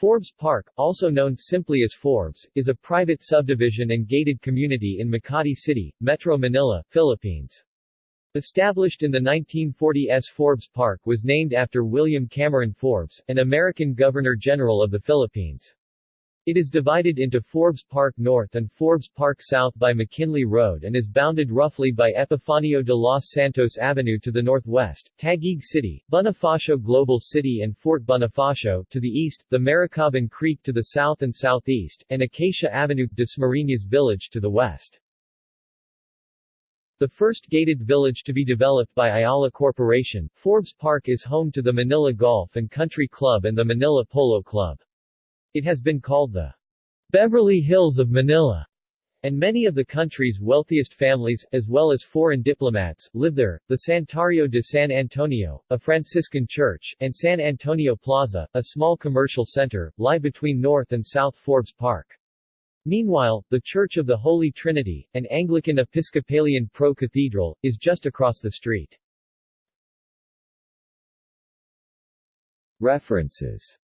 Forbes Park, also known simply as Forbes, is a private subdivision and gated community in Makati City, Metro Manila, Philippines. Established in the 1940s Forbes Park was named after William Cameron Forbes, an American Governor-General of the Philippines. It is divided into Forbes Park North and Forbes Park South by McKinley Road and is bounded roughly by Epifanio de los Santos Avenue to the northwest, Taguig City, Bonifacio Global City and Fort Bonifacio to the east, the Maricaban Creek to the south and southeast, and Acacia Avenue, Dasmariñas Village to the west. The first gated village to be developed by Ayala Corporation, Forbes Park is home to the Manila Golf and Country Club and the Manila Polo Club. It has been called the Beverly Hills of Manila, and many of the country's wealthiest families, as well as foreign diplomats, live there. The Santuario de San Antonio, a Franciscan church, and San Antonio Plaza, a small commercial center, lie between North and South Forbes Park. Meanwhile, the Church of the Holy Trinity, an Anglican Episcopalian pro-cathedral, is just across the street. References